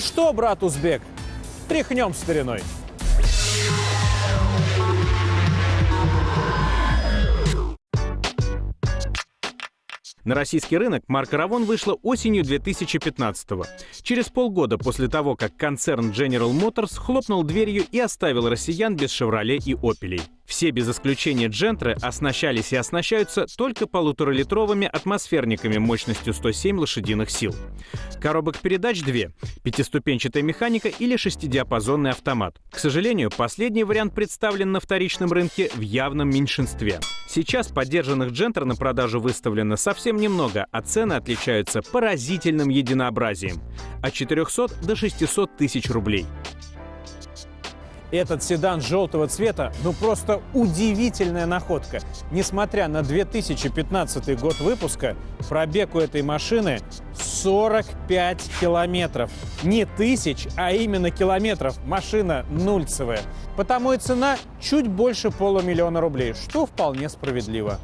Что, брат узбек, тряхнем стариной. На российский рынок марка Равон вышла осенью 2015 -го. Через полгода после того, как концерн General Motors хлопнул дверью и оставил россиян без «Шевроле» и «Опелей». Все без исключения джентры оснащались и оснащаются только полуторалитровыми атмосферниками мощностью 107 лошадиных сил. Коробок передач две — пятиступенчатая механика или шестидиапазонный автомат. К сожалению, последний вариант представлен на вторичном рынке в явном меньшинстве. Сейчас поддержанных джентр на продажу выставлено совсем немного, а цены отличаются поразительным единообразием — от 400 до 600 тысяч рублей. Этот седан желтого цвета, ну просто удивительная находка. Несмотря на 2015 год выпуска, пробег у этой машины 45 километров. Не тысяч, а именно километров. Машина нульцевая. Потому и цена чуть больше полумиллиона рублей, что вполне справедливо.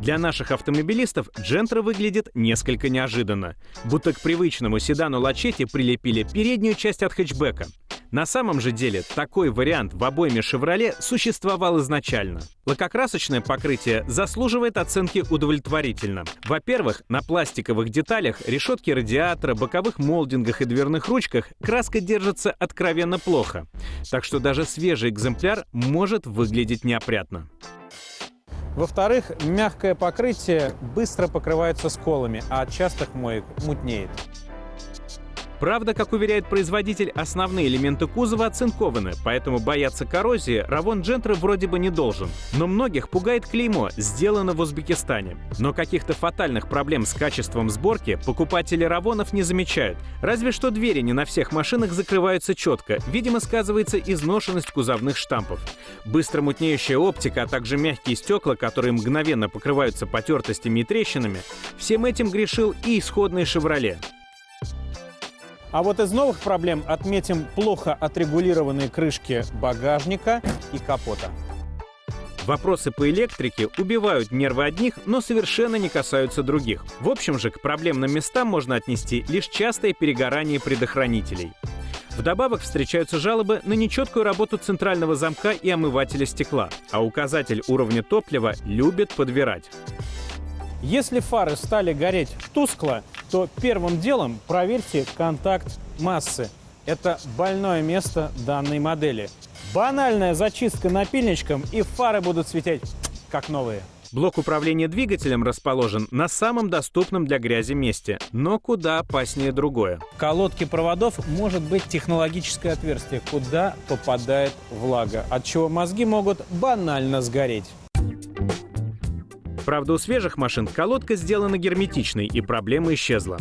Для наших автомобилистов Джентра выглядит несколько неожиданно. Будто к привычному седану Лачете прилепили переднюю часть от хэтчбека. На самом же деле такой вариант в обойме «Шевроле» существовал изначально. Лакокрасочное покрытие заслуживает оценки удовлетворительно. Во-первых, на пластиковых деталях, решетке радиатора, боковых молдингах и дверных ручках краска держится откровенно плохо. Так что даже свежий экземпляр может выглядеть неопрятно. Во-вторых, мягкое покрытие быстро покрывается сколами, а от частых моек мутнеет. Правда, как уверяет производитель, основные элементы кузова оцинкованы, поэтому бояться коррозии Равон Джентра вроде бы не должен. Но многих пугает клеймо «Сделано в Узбекистане». Но каких-то фатальных проблем с качеством сборки покупатели Равонов не замечают. Разве что двери не на всех машинах закрываются четко. Видимо, сказывается изношенность кузовных штампов. Быстро мутнеющая оптика, а также мягкие стекла, которые мгновенно покрываются потертостями и трещинами, всем этим грешил и исходный «Шевроле». А вот из новых проблем отметим плохо отрегулированные крышки багажника и капота. Вопросы по электрике убивают нервы одних, но совершенно не касаются других. В общем же, к проблемным местам можно отнести лишь частое перегорание предохранителей. Вдобавок встречаются жалобы на нечеткую работу центрального замка и омывателя стекла, а указатель уровня топлива любит подбирать. Если фары стали гореть тускло, то первым делом проверьте контакт массы. Это больное место данной модели. Банальная зачистка напильничком, и фары будут светить как новые. Блок управления двигателем расположен на самом доступном для грязи месте, но куда опаснее другое. В колодке проводов может быть технологическое отверстие, куда попадает влага, от чего мозги могут банально сгореть. Правда, у свежих машин колодка сделана герметичной, и проблема исчезла.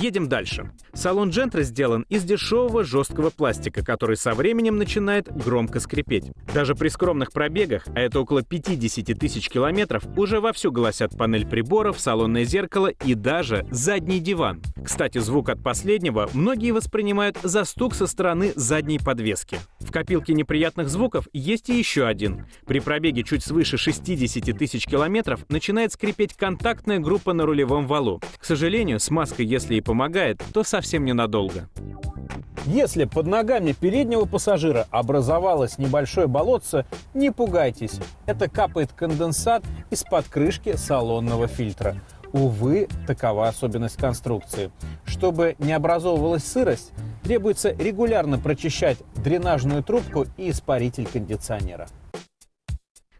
Едем дальше. Салон Джентра сделан из дешевого жесткого пластика, который со временем начинает громко скрипеть. Даже при скромных пробегах, а это около 50 тысяч километров, уже вовсю голосят панель приборов, салонное зеркало и даже задний диван. Кстати, звук от последнего многие воспринимают за стук со стороны задней подвески. В копилке неприятных звуков есть и еще один. При пробеге чуть свыше 60 тысяч километров начинает скрипеть контактная группа на рулевом валу. К сожалению, смазка, если и помогает, то совсем ненадолго. Если под ногами переднего пассажира образовалось небольшое болотце, не пугайтесь. Это капает конденсат из-под крышки салонного фильтра. Увы, такова особенность конструкции. Чтобы не образовывалась сырость, требуется регулярно прочищать дренажную трубку и испаритель кондиционера.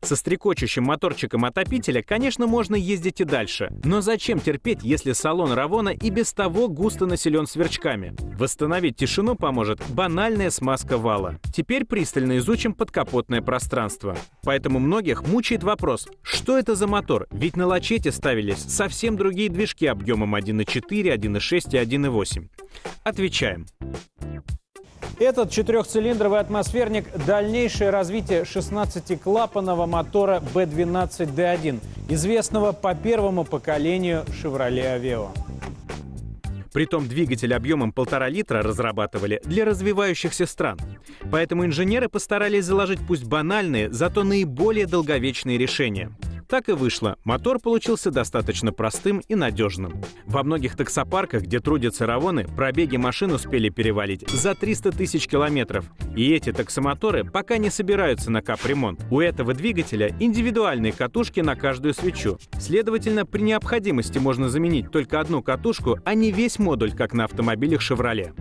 Со стрекочущим моторчиком отопителя, конечно, можно ездить и дальше. Но зачем терпеть, если салон Равона и без того густо населен сверчками? Восстановить тишину поможет банальная смазка вала. Теперь пристально изучим подкапотное пространство. Поэтому многих мучает вопрос, что это за мотор? Ведь на лачете ставились совсем другие движки объемом 1.4, 1.6 и 1.8. Отвечаем. Этот четырехцилиндровый атмосферник – дальнейшее развитие 16-клапанного мотора B12D1, известного по первому поколению Chevrolet Aveo. Притом двигатель объемом полтора литра разрабатывали для развивающихся стран. Поэтому инженеры постарались заложить пусть банальные, зато наиболее долговечные решения. Так и вышло. Мотор получился достаточно простым и надежным. Во многих таксопарках, где трудятся равоны, пробеги машин успели перевалить за 300 тысяч километров. И эти таксомоторы пока не собираются на капремонт. У этого двигателя индивидуальные катушки на каждую свечу. Следовательно, при необходимости можно заменить только одну катушку, а не весь модуль, как на автомобилях Chevrolet.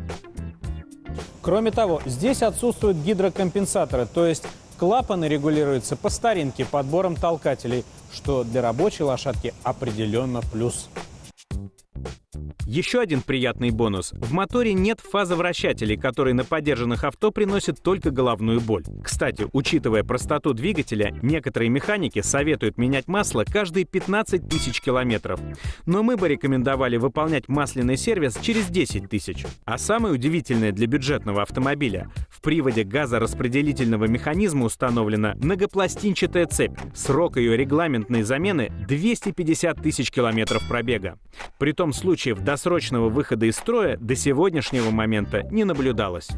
Кроме того, здесь отсутствуют гидрокомпенсаторы, то есть клапаны регулируются по старинке подбором толкателей, что для рабочей лошадки определенно плюс. Еще один приятный бонус. В моторе нет фазовращателей, которые на подержанных авто приносят только головную боль. Кстати, учитывая простоту двигателя, некоторые механики советуют менять масло каждые 15 тысяч километров. Но мы бы рекомендовали выполнять масляный сервис через 10 тысяч. А самое удивительное для бюджетного автомобиля — в приводе газораспределительного механизма установлена многопластинчатая цепь. Срок ее регламентной замены — 250 тысяч километров пробега. При том случаев до досрочного выхода из строя до сегодняшнего момента не наблюдалось.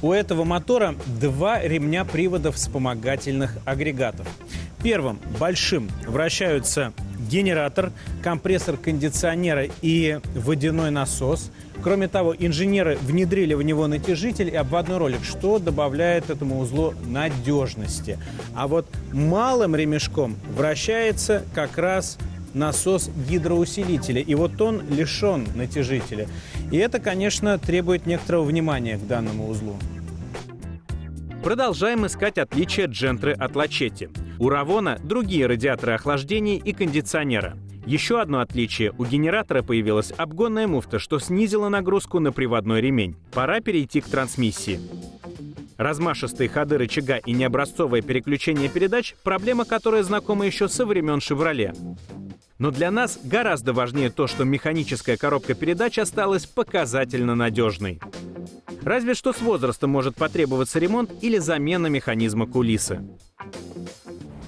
У этого мотора два ремня приводов вспомогательных агрегатов. Первым, большим, вращаются генератор, компрессор кондиционера и водяной насос. Кроме того, инженеры внедрили в него натяжитель и обводной ролик, что добавляет этому узлу надежности. А вот малым ремешком вращается как раз насос гидроусилителя. И вот он лишен натяжителя. И это, конечно, требует некоторого внимания к данному узлу. Продолжаем искать отличия Джентры от Лачетти. У Равона другие радиаторы охлаждения и кондиционера. Еще одно отличие. У генератора появилась обгонная муфта, что снизило нагрузку на приводной ремень. Пора перейти к трансмиссии. Размашистые ходы рычага и необразцовое переключение передач – проблема, которая знакома еще со времен «Шевроле». Но для нас гораздо важнее то, что механическая коробка передач осталась показательно надежной. Разве что с возрастом может потребоваться ремонт или замена механизма кулисы.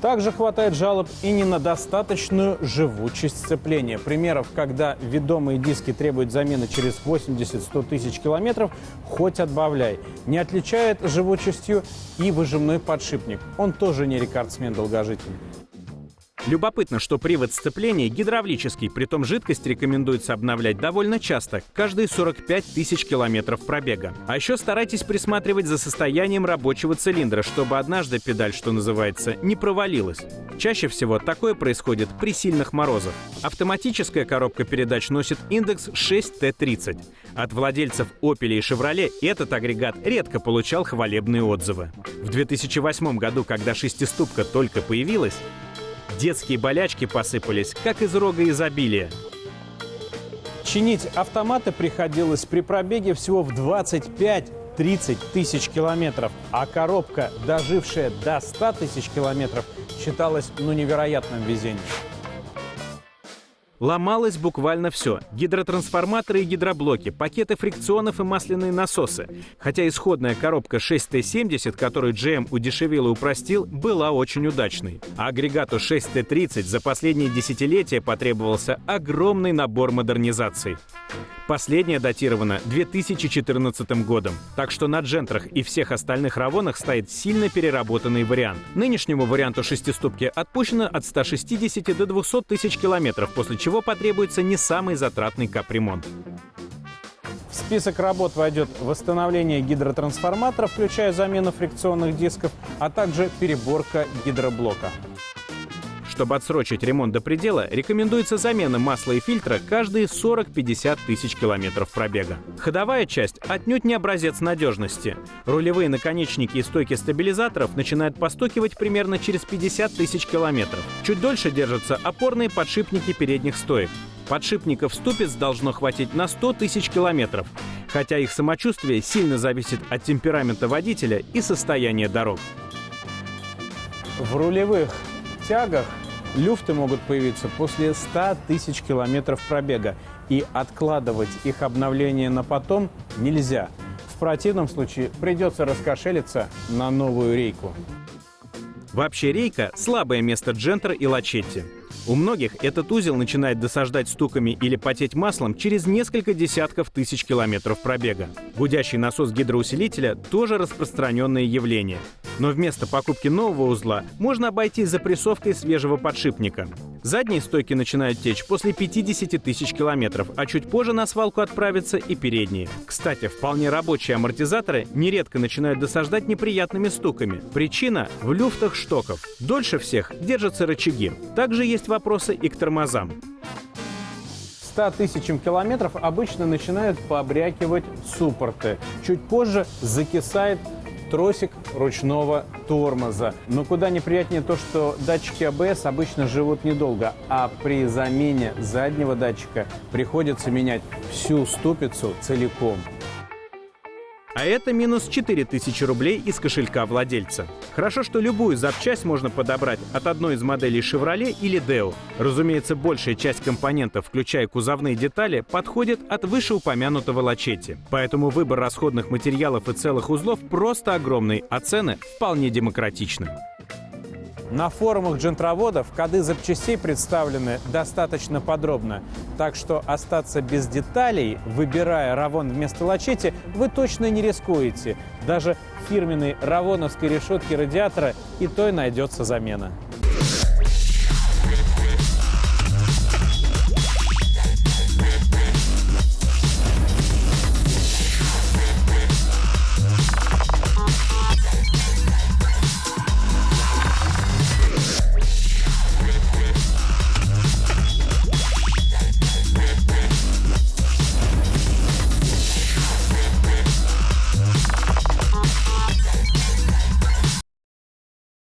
Также хватает жалоб и не на достаточную живучесть сцепления. Примеров, когда ведомые диски требуют замены через 80-100 тысяч километров, хоть отбавляй. Не отличает живучестью и выжимной подшипник. Он тоже не рекордсмен-долгожитель. Любопытно, что привод сцепления гидравлический, притом жидкость рекомендуется обновлять довольно часто, каждые 45 тысяч километров пробега. А еще старайтесь присматривать за состоянием рабочего цилиндра, чтобы однажды педаль, что называется, не провалилась. Чаще всего такое происходит при сильных морозах. Автоматическая коробка передач носит индекс 6T30. От владельцев Opel и Chevrolet этот агрегат редко получал хвалебные отзывы. В 2008 году, когда шестиступка только появилась, Детские болячки посыпались, как из рога изобилия. Чинить автоматы приходилось при пробеге всего в 25-30 тысяч километров, а коробка, дожившая до 100 тысяч километров, считалась ну невероятным везением. Ломалось буквально все. Гидротрансформаторы и гидроблоки, пакеты фрикционов и масляные насосы. Хотя исходная коробка 6T70, которую GM удешевил и упростил, была очень удачной. А агрегату 6T30 за последние десятилетия потребовался огромный набор модернизаций. Последняя датирована 2014 годом, так что на джентрах и всех остальных равонах стоит сильно переработанный вариант. Нынешнему варианту шестиступки отпущено от 160 до 200 тысяч километров, после чего потребуется не самый затратный капремонт. В список работ войдет восстановление гидротрансформатора, включая замену фрикционных дисков, а также переборка гидроблока. Чтобы отсрочить ремонт до предела, рекомендуется замена масла и фильтра каждые 40-50 тысяч километров пробега. Ходовая часть отнюдь не образец надежности. Рулевые наконечники и стойки стабилизаторов начинают постукивать примерно через 50 тысяч километров. Чуть дольше держатся опорные подшипники передних стоек. Подшипников ступиц должно хватить на 100 тысяч километров, хотя их самочувствие сильно зависит от темперамента водителя и состояния дорог. В рулевых тягах Люфты могут появиться после 100 тысяч километров пробега, и откладывать их обновление на потом нельзя. В противном случае придется раскошелиться на новую рейку. Вообще рейка – слабое место Джентер и Лачетти. У многих этот узел начинает досаждать стуками или потеть маслом через несколько десятков тысяч километров пробега. Гудящий насос гидроусилителя – тоже распространенное явление. Но вместо покупки нового узла можно обойтись запрессовкой свежего подшипника. Задние стойки начинают течь после 50 тысяч километров, а чуть позже на свалку отправятся и передние. Кстати, вполне рабочие амортизаторы нередко начинают досаждать неприятными стуками. Причина – в люфтах штоков. Дольше всех держатся рычаги. Также есть вопросы и к тормозам. 100 тысячам километров обычно начинают побрякивать суппорты. Чуть позже закисает тросик ручного тормоза. Но куда неприятнее то, что датчики АБС обычно живут недолго, а при замене заднего датчика приходится менять всю ступицу целиком. А это минус 4000 рублей из кошелька владельца. Хорошо, что любую запчасть можно подобрать от одной из моделей Chevrolet или Deo. Разумеется, большая часть компонентов, включая кузовные детали, подходит от вышеупомянутого лачетти. Поэтому выбор расходных материалов и целых узлов просто огромный, а цены вполне демократичны. На форумах джентроводов коды запчастей представлены достаточно подробно, так что остаться без деталей, выбирая Равон вместо лачети, вы точно не рискуете. Даже фирменной равоновской решетки радиатора и той найдется замена.